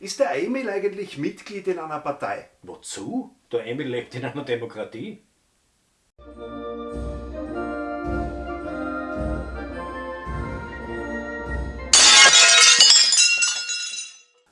Ist der Emil eigentlich Mitglied in einer Partei? Wozu? Der Emil lebt in einer Demokratie.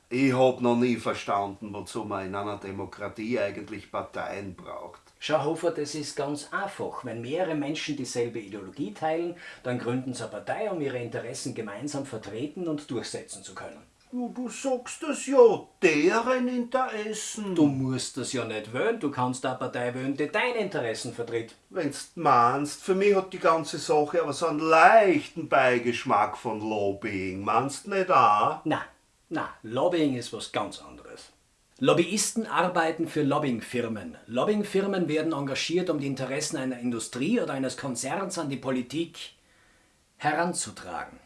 Ich hab noch nie verstanden, wozu man in einer Demokratie eigentlich Parteien braucht. Schau, Hofer, das ist ganz einfach. Wenn mehrere Menschen dieselbe Ideologie teilen, dann gründen sie eine Partei, um ihre Interessen gemeinsam vertreten und durchsetzen zu können. Du, du sagst das ja, deren Interessen. Du musst das ja nicht wählen, du kannst eine Partei wählen, die deine Interessen vertritt. Wenn's meinst, für mich hat die ganze Sache aber so einen leichten Beigeschmack von Lobbying. Meinst nicht auch? Na, na, Lobbying ist was ganz anderes. Lobbyisten arbeiten für Lobbyingfirmen. Lobbyingfirmen werden engagiert, um die Interessen einer Industrie oder eines Konzerns an die Politik heranzutragen.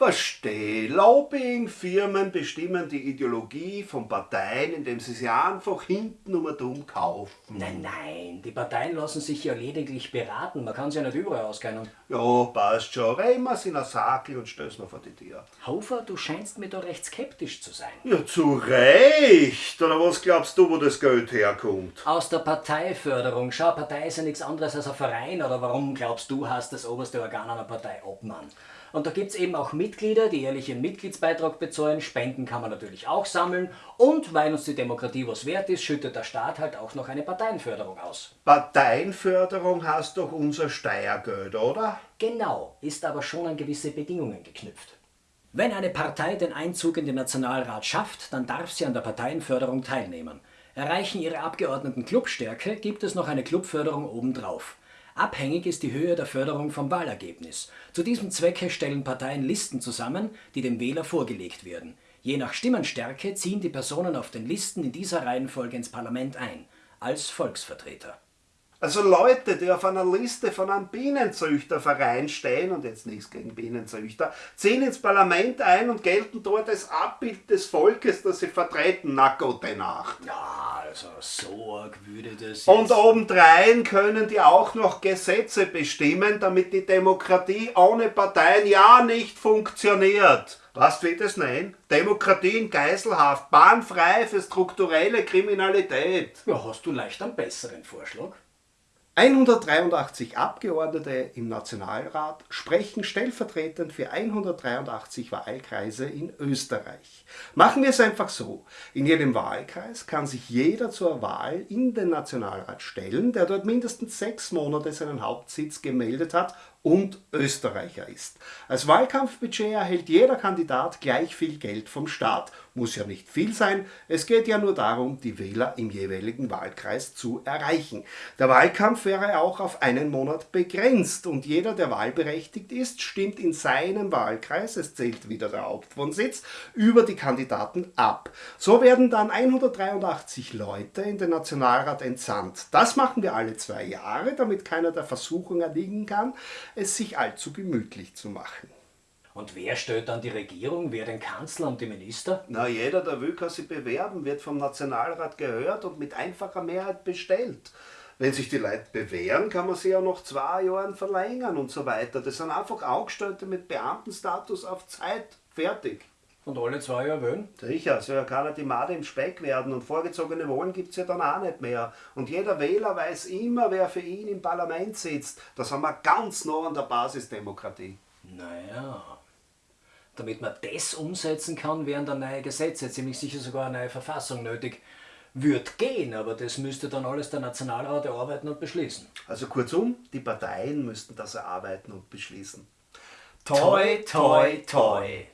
Versteh, Lobbyingfirmen bestimmen die Ideologie von Parteien, indem sie sie einfach hinten um und um kaufen. Nein, nein, die Parteien lassen sich ja lediglich beraten. Man kann sie ja nicht überall auskennen. Ja, passt schon. Rein wir in ein Sakel und stell's mir vor die Tür. Hofer, du scheinst mir da recht skeptisch zu sein. Ja, zu Recht. Oder was glaubst du, wo das Geld herkommt? Aus der Parteiförderung. Schau, Partei ist ja nichts anderes als ein Verein. Oder warum glaubst du, hast das oberste Organ einer Partei Obmann? Und da gibt es eben auch Mitglieder, die jährlich ihren Mitgliedsbeitrag bezahlen. Spenden kann man natürlich auch sammeln. Und weil uns die Demokratie was wert ist, schüttet der Staat halt auch noch eine Parteienförderung aus. Parteienförderung heißt doch unser Steuergeld, oder? Genau, ist aber schon an gewisse Bedingungen geknüpft. Wenn eine Partei den Einzug in den Nationalrat schafft, dann darf sie an der Parteienförderung teilnehmen. Erreichen ihre Abgeordneten Clubstärke, gibt es noch eine Clubförderung obendrauf. Abhängig ist die Höhe der Förderung vom Wahlergebnis. Zu diesem Zwecke stellen Parteien Listen zusammen, die dem Wähler vorgelegt werden. Je nach Stimmenstärke ziehen die Personen auf den Listen in dieser Reihenfolge ins Parlament ein, als Volksvertreter. Also Leute, die auf einer Liste von einem Bienenzüchterverein stehen, und jetzt nichts gegen Bienenzüchter, ziehen ins Parlament ein und gelten dort als Abbild des Volkes, das sie vertreten. Na gute Nacht. Ja, also so arg würde das Und obendrein können die auch noch Gesetze bestimmen, damit die Demokratie ohne Parteien ja nicht funktioniert. Du, wie das nennen? Demokratie in Geiselhaft, bahnfrei für strukturelle Kriminalität. Ja, hast du leicht einen besseren Vorschlag? 183 Abgeordnete im Nationalrat sprechen stellvertretend für 183 Wahlkreise in Österreich. Machen wir es einfach so. In jedem Wahlkreis kann sich jeder zur Wahl in den Nationalrat stellen, der dort mindestens sechs Monate seinen Hauptsitz gemeldet hat und Österreicher ist. Als Wahlkampfbudget erhält jeder Kandidat gleich viel Geld vom Staat. Muss ja nicht viel sein, es geht ja nur darum, die Wähler im jeweiligen Wahlkreis zu erreichen. Der Wahlkampf wäre auch auf einen Monat begrenzt und jeder, der wahlberechtigt ist, stimmt in seinem Wahlkreis, es zählt wieder der Hauptwohnsitz, über die Kandidaten ab. So werden dann 183 Leute in den Nationalrat entsandt. Das machen wir alle zwei Jahre, damit keiner der Versuchung erliegen kann, es sich allzu gemütlich zu machen. Und wer stellt dann die Regierung, wer den Kanzler und die Minister? Na, jeder, der will, kann sich bewerben, wird vom Nationalrat gehört und mit einfacher Mehrheit bestellt. Wenn sich die Leute bewähren, kann man sie ja noch zwei Jahren verlängern und so weiter. Das sind einfach Angestellte mit Beamtenstatus auf Zeit. Fertig. Und alle zwei Jahre wählen? Sicher, soll ja keiner die Made im Speck werden und vorgezogene Wahlen gibt's ja dann auch nicht mehr. Und jeder Wähler weiß immer, wer für ihn im Parlament sitzt. Da sind wir ganz nah an der Basisdemokratie. Naja. Damit man das umsetzen kann, wären dann neue Gesetze, ziemlich sicher sogar eine neue Verfassung nötig. Wird gehen, aber das müsste dann alles der Nationalrat erarbeiten und beschließen. Also kurzum, die Parteien müssten das erarbeiten und beschließen. Toi, toi, toi.